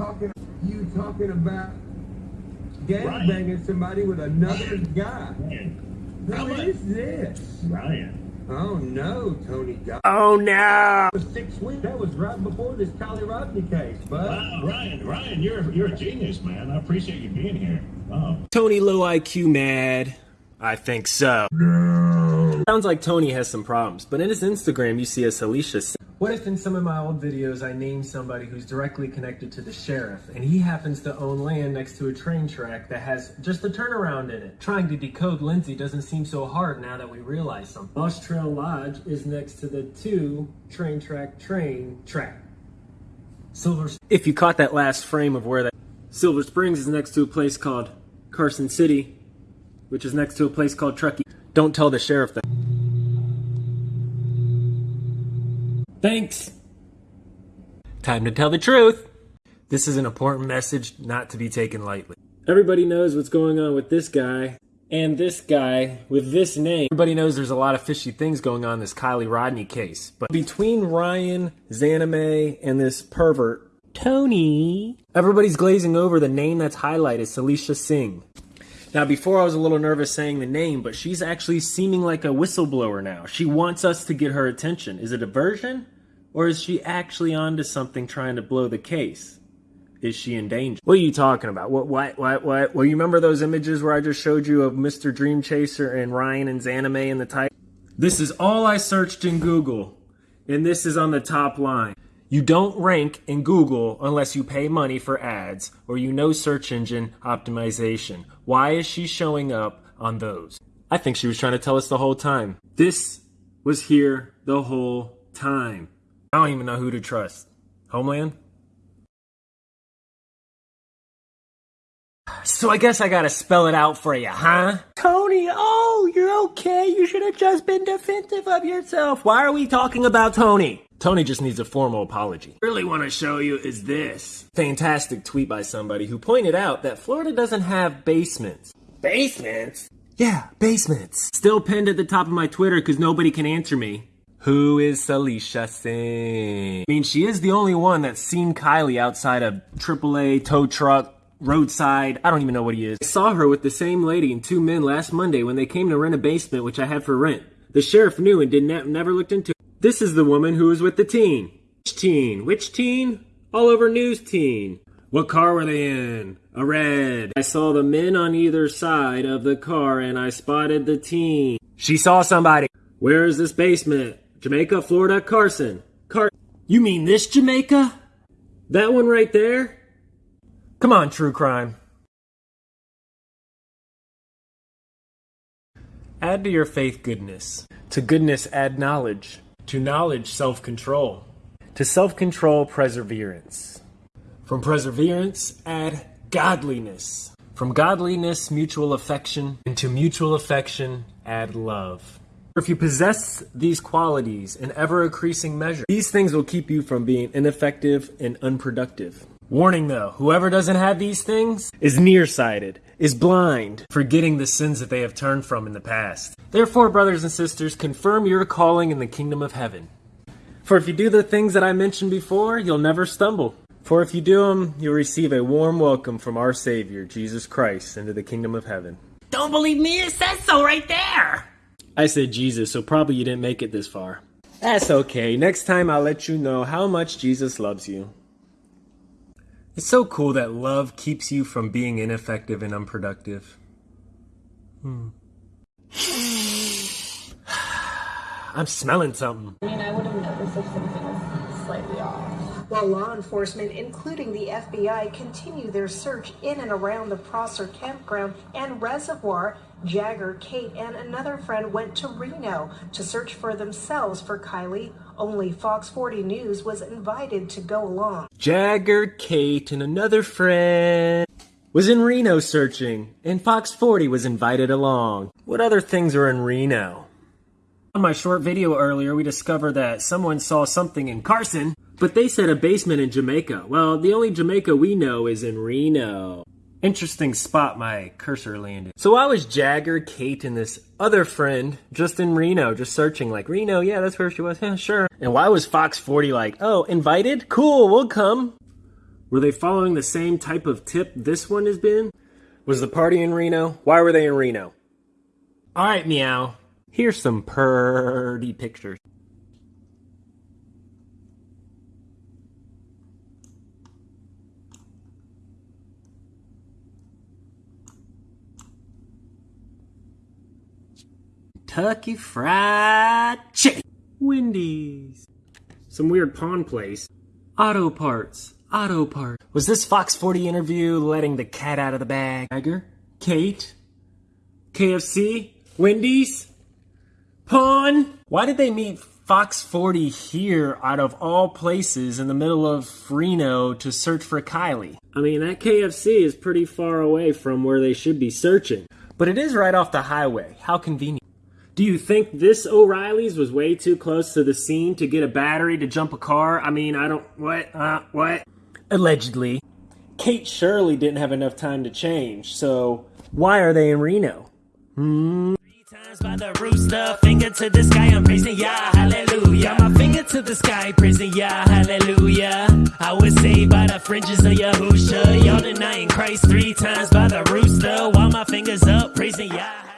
talking, you talking about gangbanging somebody with another guy. Ryan. Who about- is this? Ryan. Oh no, Tony God. Oh no! six weeks. That was right before this Kiely Rodni case, but Wow, Ryan, Ryan, you're you're a genius, man. I appreciate you being here. Wow. Tony low IQ mad? I think so. No. Sounds like Tony has some problems, but in his Instagram you see a Alicia. What if in some of my old videos I name somebody who's directly connected to the sheriff and he happens to own land next to a train track that has just a turnaround in it? Trying to decode Lindsay doesn't seem so hard now that we realize something. Boss Trail Lodge is next to the two train track train track. Silver. If you caught that last frame of where that Silver Springs is next to a place called Carson City, which is next to a place called Truckee. Don't tell the sheriff that. Thanks. Time to tell the truth. This is an important message not to be taken lightly. Everybody knows what's going on with this guy and this guy with this name. Everybody knows there's a lot of fishy things going on in this Kiely Rodni case. But between Ryan, Zanime, and this pervert, Tony, everybody's glazing over the name that's highlighted, Salisha Singh. Now, before I was a little nervous saying the name, but she's actually seeming like a whistleblower now. She wants us to get her attention. Is it a version? Or is she actually onto something trying to blow the case? Is she in danger? What are you talking about? What, what, what, what? Well, you remember those images where I just showed you of Mr. Dream Chaser and Ryan and Zanime in the title? This is all I searched in Google, and this is on the top line. You don't rank in Google unless you pay money for ads or you know search engine optimization. Why is she showing up on those? I think she was trying to tell us the whole time. This was here the whole time. I don't even know who to trust. Homeland? So I guess I gotta spell it out for you, huh? Tony, oh, you're okay. You should have just been defensive of yourself. Why are we talking about Tony? Tony just needs a formal apology. Really want to show you is this fantastic tweet by somebody who pointed out that Florida doesn't have basements. Basements? Yeah, basements. Still pinned at the top of my Twitter because nobody can answer me. Who is Salisha Singh? I mean, she is the only one that's seen Kiely outside a AAA tow truck, roadside. I don't even know what he is. I saw her with the same lady and two men last Monday when they came to rent a basement, which I had for rent. The sheriff knew and did not never looked into it. This is the woman who was with the teen. Which teen? Which teen? All over news teen. What car were they in? A red. I saw the men on either side of the car and I spotted the teen. She saw somebody. Where is this basement? Jamaica, Florida, Carson. Car. You mean this Jamaica? That one right there? Come on, true crime. Add to your faith goodness. To goodness, add knowledge. To knowledge, self control. To self control, perseverance. From perseverance, add godliness. From godliness, mutual affection. And to mutual affection, add love. If you possess these qualities in ever increasing measure, these things will keep you from being ineffective and unproductive. Warning though, whoever doesn't have these things is nearsighted, is blind, forgetting the sins that they have turned from in the past. Therefore, brothers and sisters, confirm your calling in the kingdom of heaven. For if you do the things that I mentioned before, you'll never stumble. For if you do them, you'll receive a warm welcome from our Savior, Jesus Christ, into the kingdom of heaven. Don't believe me? It says so right there. I said Jesus, so probably you didn't make it this far. That's okay. Next time I'll let you know how much Jesus loves you. It's so cool that love keeps you from being ineffective and unproductive. Hmm. I'm smelling something. I mean, I would have. While law enforcement, including the FBI, continue their search in and around the Prosser campground and reservoir, Jagger, Kate, and another friend went to Reno to search for themselves for Kiely. Only Fox 40 News was invited to go along. Jagger, Kate, and another friend was in Reno searching, and Fox 40 was invited along. What other things are in Reno? On my short video earlier, we discovered that someone saw something in Carson, but they said a basement in Jamaica. Well, the only Jamaica we know is in Reno. Interesting spot my cursor landed. So why was Jagger, Kate, and this other friend just in Reno, just searching like, Reno, yeah, that's where she was, yeah, sure. And why was Fox 40 like, oh, invited? Cool, we'll come. Were they following the same type of tip this one has been? Was the party in Reno? Why were they in Reno? Alright, meow. Here's some purty pictures. Kentucky Fried Chicken. Wendy's. Some weird pawn place. Auto parts. Auto parts. Was this Fox 40 interview letting the cat out of the bag? Tiger? Kate? KFC? Wendy's? Pawn? Why did they meet Fox 40 here out of all places in the middle of Reno to search for Kiely? I mean, that KFC is pretty far away from where they should be searching. But it is right off the highway. How convenient. Do you think this O'Reilly's was way too close to the scene to get a battery to jump a car? I mean, I don't. What? Uh, what? Allegedly. Kate Shirley didn't have enough time to change, so why are they in Reno? Three times by the rooster, finger to the sky, I'm praising Yah, hallelujah. My finger to the sky, praising Yah, hallelujah. I was saved by the fringes of Yahusha. Y'all denying Christ three times by the rooster, while my fingers up, praising Yah.